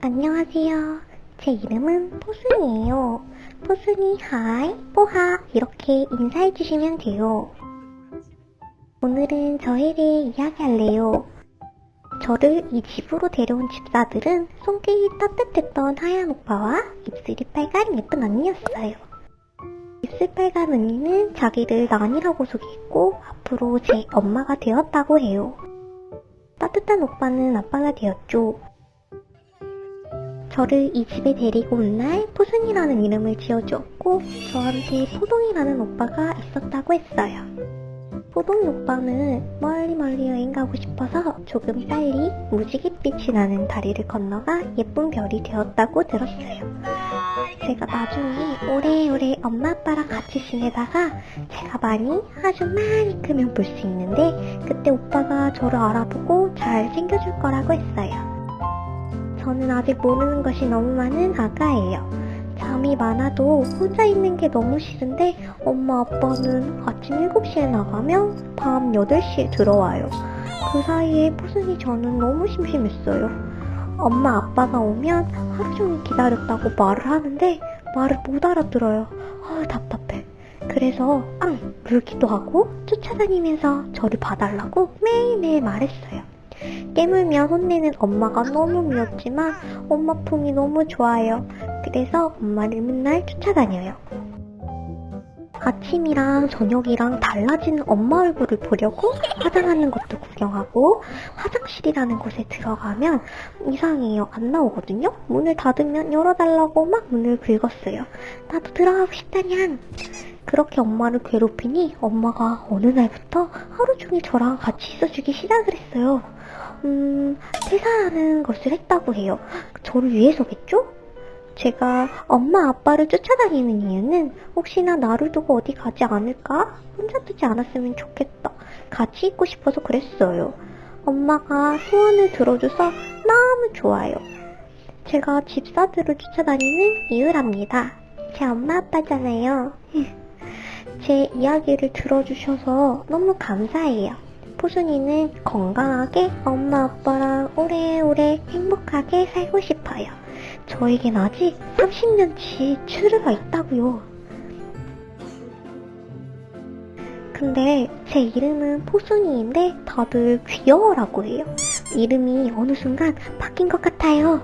안녕하세요. 제 이름은 포순이에요. 포순이 hi, 뽀하 이렇게 인사해주시면 돼요. 오늘은 저에 대해 이야기할래요. 저를 이 집으로 데려온 집사들은 손길이 따뜻했던 하얀 오빠와 입술이 빨간 예쁜 언니였어요. 입술 빨간 언니는 자기를 난이라고 소개했고 앞으로 제 엄마가 되었다고 해요. 따뜻한 오빠는 아빠가 되었죠. 저를 이 집에 데리고 온 날 포순이라는 이름을 지어주었고 저한테 포동이라는 오빠가 있었다고 했어요. 포동이 오빠는 멀리 멀리 여행 가고 싶어서 조금 빨리 무지갯빛이 나는 다리를 건너가 예쁜 별이 되었다고 들었어요. 제가 나중에 오래오래 엄마 아빠랑 같이 지내다가 제가 많이 아주 많이 크면 볼 수 있는데 그때 오빠가 저를 알아보고 잘 챙겨줄 거라고 했어요. 저는 아직 모르는 것이 너무 많은 아가예요. 잠이 많아도 혼자 있는 게 너무 싫은데 엄마 아빠는 아침 7시에 나가면 밤 8시에 들어와요. 그 사이에 포순이 저는 너무 심심했어요. 엄마 아빠가 오면 하루 종일 기다렸다고 말을 하는데 말을 못 알아들어요. 아 답답해. 그래서 앙 물기도 하고 쫓아다니면서 저를 봐달라고 매일매일 말했어요. 깨물며 혼내는 엄마가 너무 미웠지만 엄마 품이 너무 좋아요. 그래서 엄마를 맨날 쫓아다녀요. 아침이랑 저녁이랑 달라지는 엄마 얼굴을 보려고 화장하는 것도 구경하고 화장실이라는 곳에 들어가면 이상해요. 안 나오거든요. 문을 닫으면 열어달라고 막 문을 긁었어요. 나도 들어가고 싶다냥. 그렇게 엄마를 괴롭히니 엄마가 어느 날부터 하루 종일 저랑 같이 있어주기 시작을 했어요. 음, 퇴사하는 것을 했다고 해요. 저를 위해서겠죠? 제가 엄마 아빠를 쫓아다니는 이유는 혹시나 나를 두고 어디 가지 않을까? 혼자 두지 않았으면 좋겠다. 같이 있고 싶어서 그랬어요. 엄마가 소원을 들어줘서 너무 좋아요. 제가 집사들을 쫓아다니는 이유랍니다. 제 엄마 아빠잖아요. 제 이야기를 들어주셔서 너무 감사해요. 포순이는 건강하게 엄마 아빠랑 오래오래 행복하게 살고 싶어요. 저에겐 아직 30년치 추루가 있다고요. 근데 제 이름은 포순이인데 다들 귀여워라고 해요. 이름이 어느 순간 바뀐 것 같아요.